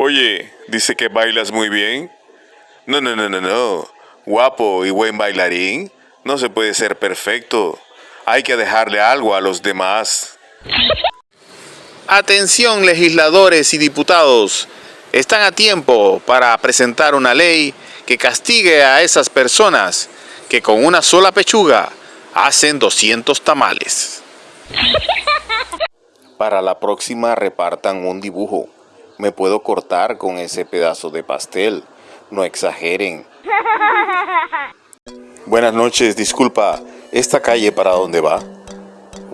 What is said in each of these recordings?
Oye, dice que bailas muy bien. No, no, no, no, no. Guapo y buen bailarín. No se puede ser perfecto. Hay que dejarle algo a los demás. Atención legisladores y diputados. Están a tiempo para presentar una ley que castigue a esas personas que con una sola pechuga hacen 200 tamales. Para la próxima repartan un dibujo. Me puedo cortar con ese pedazo de pastel. No exageren. Buenas noches, disculpa. ¿Esta calle para dónde va?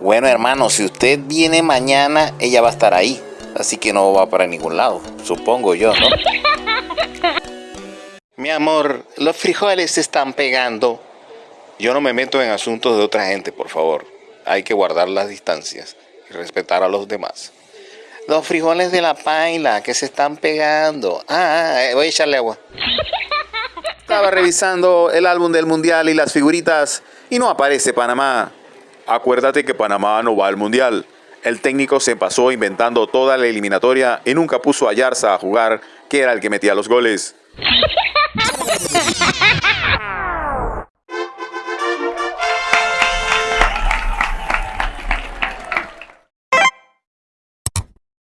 Bueno, hermano, si usted viene mañana, ella va a estar ahí. Así que no va para ningún lado. Supongo yo, ¿no? Mi amor, los frijoles se están pegando. Yo no me meto en asuntos de otra gente, por favor. Hay que guardar las distancias y respetar a los demás. Los frijoles de la paila que se están pegando. Ah, ah, eh, voy a echarle agua. Estaba revisando el álbum del Mundial y las figuritas y no aparece Panamá. Acuérdate que Panamá no va al Mundial. El técnico se pasó inventando toda la eliminatoria y nunca puso a Yarza a jugar, que era el que metía los goles.